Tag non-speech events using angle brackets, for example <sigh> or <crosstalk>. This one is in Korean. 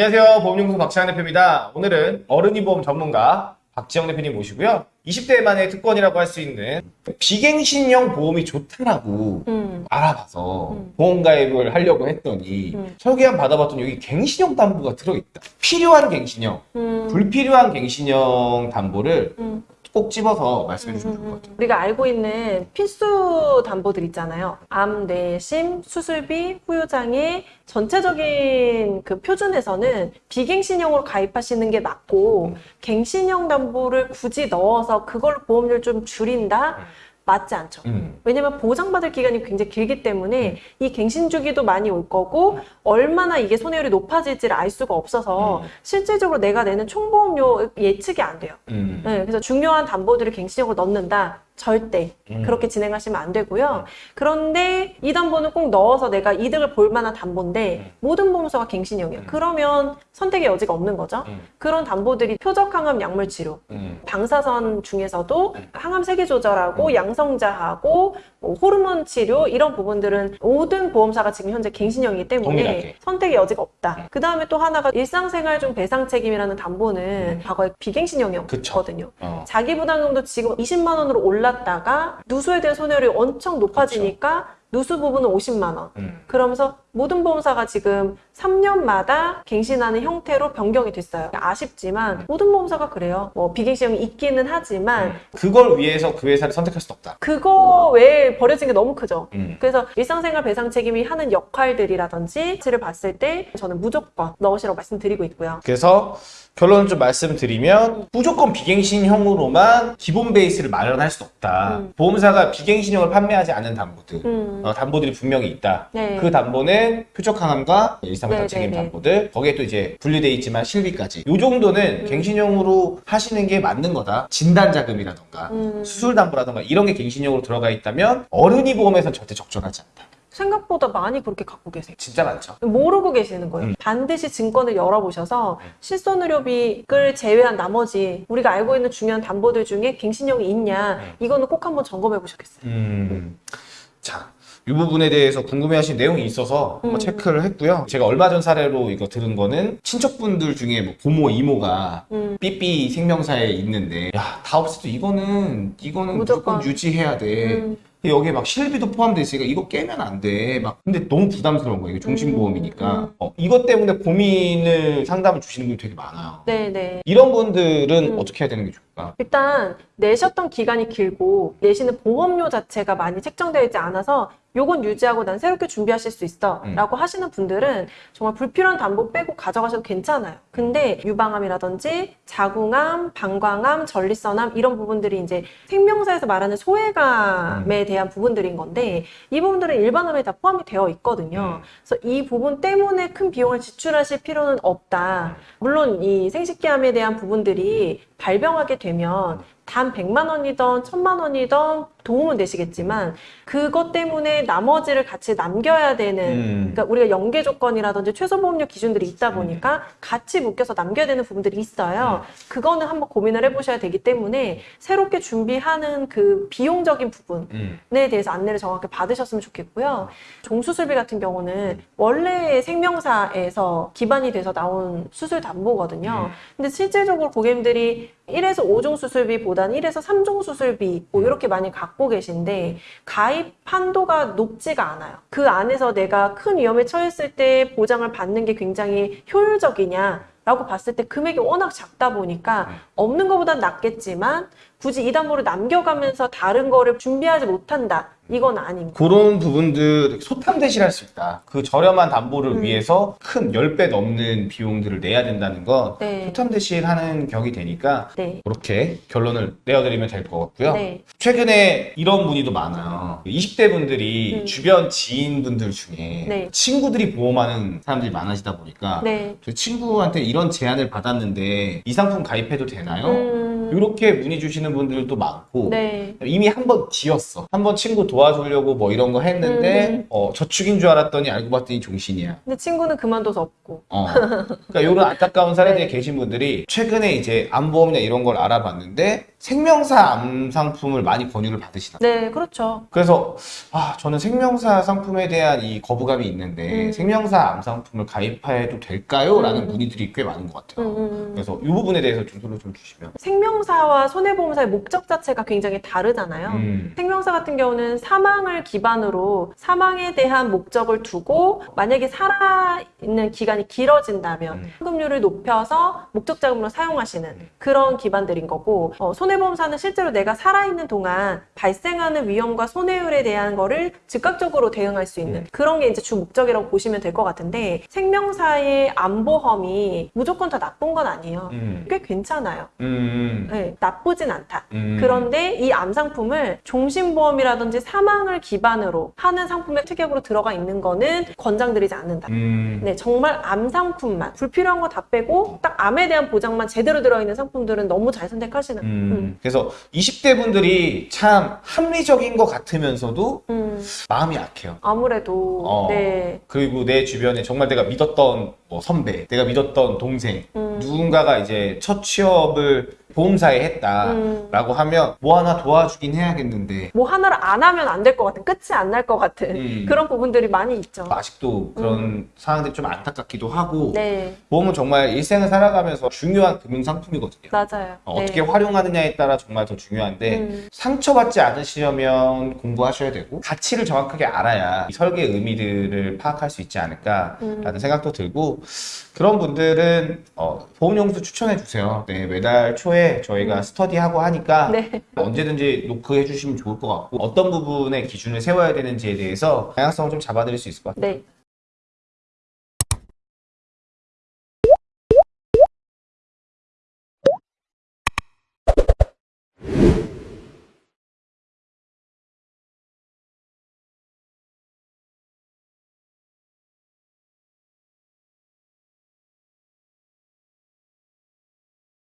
안녕하세요. 보험연구소 박지영 대표입니다. 오늘은 어른이 보험 전문가 박지영 대표님 모시고요. 20대만의 특권이라고 할 수 있는 비갱신형 보험이 좋다라고 음. 알아봐서 음. 보험 가입을 하려고 했더니 음. 설계한 받아봤더니 여기 갱신형 담보가 들어있다. 필요한 갱신형, 음. 불필요한 갱신형 담보를 음. 꼭 집어서 말씀해 주시면 좋을 것 같아요. 우리가 알고 있는 필수 담보들 있잖아요. 암, 뇌, 심, 수술비, 후유장애 전체적인 그 표준에서는 비갱신형으로 가입하시는 게 맞고 음. 갱신형 담보를 굳이 넣어서 그걸로 보험료를 좀 줄인다? 맞지 않죠. 음. 왜냐면 보장받을 기간이 굉장히 길기 때문에 이 갱신 주기도 많이 올 거고 얼마나 이게 손해율이 높아질지를 알 수가 없어서 음. 실질적으로 내가 내는 총보험료 예측이 안 돼요. 음. 네, 그래서 중요한 담보들을 갱신형으로 넣는다. 절대 음. 그렇게 진행하시면 안 되고요. 그런데 이 담보는 꼭 넣어서 내가 이득을 볼 만한 담보인데 음. 모든 보험사가 갱신형이에요. 음. 그러면 선택의 여지가 없는 거죠. 음. 그런 담보들이 표적 항암 약물 치료, 음. 방사선 중에서도 음. 항암 세계 조절하고 음. 양성자하고 뭐 호르몬 치료 이런 부분들은 모든 보험사가 지금 현재 갱신형이기 때문에 동일하게. 선택의 여지가 없다. 음. 그 다음에 또 하나가 일상생활 중 배상 책임이라는 담보는 음. 과거에 비갱신형이었거든요. 어. 자기 부담금도 지금 20만 원으로 올 랐다가 누수에 대한 손해율이 엄청 높아지니까 누수 부분은 50만 원. 음. 그러면서 모든 보험사가 지금 3년마다 갱신하는 형태로 변경이 됐어요. 아쉽지만 모든 보험사가 그래요. 뭐 비갱신형이 있기는 하지만 그걸 위해서 그 회사를 선택할 수 없다. 그거 외에 버려진 게 너무 크죠. 음. 그래서 일상생활 배상 책임이 하는 역할들이라든지 를 봤을 때 저는 무조건 넣으시라고 말씀드리고 있고요. 그래서 결론을 좀 말씀드리면 무조건 비갱신형으로만 기본 베이스를 마련할 수 없다. 음. 보험사가 비갱신형을 판매하지 않는 담보들, 음. 어, 담보들이 분명히 있다. 네. 그 담보는 표적 항암과 일상배상 네, 책임 네, 네. 담보들, 거기에 또 이제 분류돼 있지만 실비까지. 이 정도는 음. 갱신형으로 하시는 게 맞는 거다. 진단 자금이라던가 음. 수술 담보라던가 이런 게 갱신형으로 들어가 있다면 어른이 보험에선 절대 적절하지 않다. 생각보다 많이 그렇게 갖고 계세요. 진짜 많죠. 모르고 계시는 거예요. 음. 반드시 증권을 열어보셔서 네. 실손의료비를 제외한 나머지 우리가 알고 있는 중요한 담보들 중에 갱신형이 있냐 네. 이거는 꼭 한번 점검해 보셨겠어요. 음, 자, 이 부분에 대해서 궁금해하신 내용이 있어서 한번 음. 체크를 했고요. 제가 얼마 전 사례로 이거 들은 거는 친척분들 중에 뭐 고모, 이모가 음. 삐삐 생명사에 있는데 야, 다 없어도 이거는 이거는 무조건, 무조건. 유지해야 돼. 음. 여기에 막 실비도 포함돼 있으니까 이거 깨면 안 돼. 막 근데 너무 부담스러운 거예요. 이게 종신보험이니까. 음, 음. 어, 이것 때문에 고민을 상담을 주시는 분이 되게 많아요. 네네. 이런 분들은 음. 어떻게 해야 되는 게 좋을까? 일단 내셨던 기간이 길고 내시는 보험료 자체가 많이 책정되어 있지 않아서 요건 유지하고 난 새롭게 준비하실 수 있어 음. 라고 하시는 분들은 정말 불필요한 담보 빼고 가져가셔도 괜찮아요. 근데 유방암이라든지 자궁암, 방광암, 전립선암 이런 부분들이 이제 생명사에서 말하는 소외감에 음. 대한 부분들인 건데 이 부분들은 일반암에 다 포함이 되어 있거든요. 음. 그래서 이 부분 때문에 큰 비용을 지출하실 필요는 없다. 물론 이 생식기암에 대한 부분들이 발병하게 되면 단 100만 원이던 1000만 원이던 도움은 되시겠지만 그것 때문에 나머지를 같이 남겨야 되는 음. 그러니까 우리가 연계 조건이라든지 최소 보험료 기준들이 있다 보니까 같이 묶여서 남겨야 되는 부분들이 있어요. 그거는 한번 고민을 해보셔야 되기 때문에 새롭게 준비하는 그 비용적인 부분에 음. 대해서 안내를 정확히 받으셨으면 좋겠고요. 종수술비 같은 경우는 원래 생명사에서 기반이 돼서 나온 수술 담보거든요. 음. 근데 실질적으로 고객님들이 1에서 5종 수술비보다는 1에서 3종 수술비 뭐 이렇게 많이 갖고 계신데 가입 한도가 높지가 않아요. 그 안에서 내가 큰 위험에 처했을 때 보장을 받는 게 굉장히 효율적이냐 라고 봤을 때 금액이 워낙 작다 보니까 음. 없는 것보단 낫겠지만 굳이 이 담보를 남겨가면서 다른 거를 준비하지 못한다. 이건 아닙니다. 그런 부분들 소탐 대실할 수 있다. 그 저렴한 담보를 음. 위해서 큰 10배 넘는 비용들을 내야 된다는 건 네. 소탐 대실하는 격이 되니까 네. 그렇게 결론을 내어드리면 될 것 같고요. 네. 최근에 이런 문의도 많아요. 20대 분들이 음. 주변 지인분들 중에 네. 친구들이 보험하는 사람들이 많아지다 보니까 네. 저 친구한테 이런 제안을 받았는데 이 상품 가입해도 되나요? 음, 이렇게 문의 주시는 분들도 많고 네. 이미 한번 뒤었어. 한 번 친구 도와주려고 뭐 이런 거 했는데 음. 어, 저축인 줄 알았더니 알고 봤더니 종신이야. 근데 친구는 그만둬서 없고. 어. 그러니까 이런 <laughs> 안타까운 사례들이 네. 계신 분들이 최근에 이제 암보험이나 이런 걸 알아봤는데 생명사 암 상품을 많이 권유를 받으시나? 네, 그렇죠. 그래서 아 저는 생명사 상품에 대한 이 거부감이 있는데 음. 생명사 암 상품을 가입해도 될까요? 라는 음. 문의들이 꽤 많은 것 같아요. 음, 음. 그래서 이 부분에 대해서 좀 소개 좀 주시면. 생명 사와 손해보험사의 목적 자체가 굉장히 다르잖아요. 음. 생명사 같은 경우는 사망을 기반으로 사망에 대한 목적을 두고 만약에 살아있는 기간이 길어진다면 음. 현금률을 높여서 목적 자금으로 사용하시는 그런 기반들인 거고 어, 손해보험사는 실제로 내가 살아있는 동안 발생하는 위험과 손해율에 대한 거를 즉각적으로 대응할 수 있는 음. 그런 게 이제 주 목적이라고 보시면 될 것 같은데 생명사의 암보험이 무조건 다 나쁜 건 아니에요. 음. 꽤 괜찮아요. 음. 네, 나쁘진 않다. 음. 그런데 이 암 상품을 종신보험이라든지 사망을 기반으로 하는 상품의 특약으로 들어가 있는 거는 권장드리지 않는다. 음. 네, 정말 암 상품만 불필요한 거 다 빼고 딱 암에 대한 보장만 제대로 들어있는 상품들은 너무 잘 선택하시는. 음. 음. 그래서 20대 분들이 참 합리적인 것 같으면서도 음, 마음이 약해요. 아무래도 어. 네. 그리고 내 주변에 정말 내가 믿었던 뭐 선배, 내가 믿었던 동생, 음. 누군가가 이제 첫 취업을 보험 사에 했다라고 음. 하면 뭐 하나 도와주긴 해야겠는데 뭐 하나를 안 하면 안 될 것 같은 끝이 안 날 것 같은 음. 그런 부분들이 많이 있죠. 아직도 그런 상황들이 좀 안타깝기도 하고 네, 보험은 정말 일생을 살아가면서 중요한 금융 상품이거든요. 맞아요. 어, 네. 떻게 활용하느냐에 따라 정말 더 중요한데 음. 상처받지 않으시려면 공부하셔야 되고 가치를 정확하게 알아야 이 설계의 의미들을 파악할 수 있지 않을까라는 음. 생각도 들고 그런 분들은 어, 보험용수 추천해 주세요. 네, 매달 초에 저희가 스터디하고 하니까 음. 네. 언제든지 노크해 주시면 좋을 것 같고 어떤 부분에 기준을 세워야 되는지에 대해서 다양성을 좀 잡아드릴 수 있을 것 같아요. 네.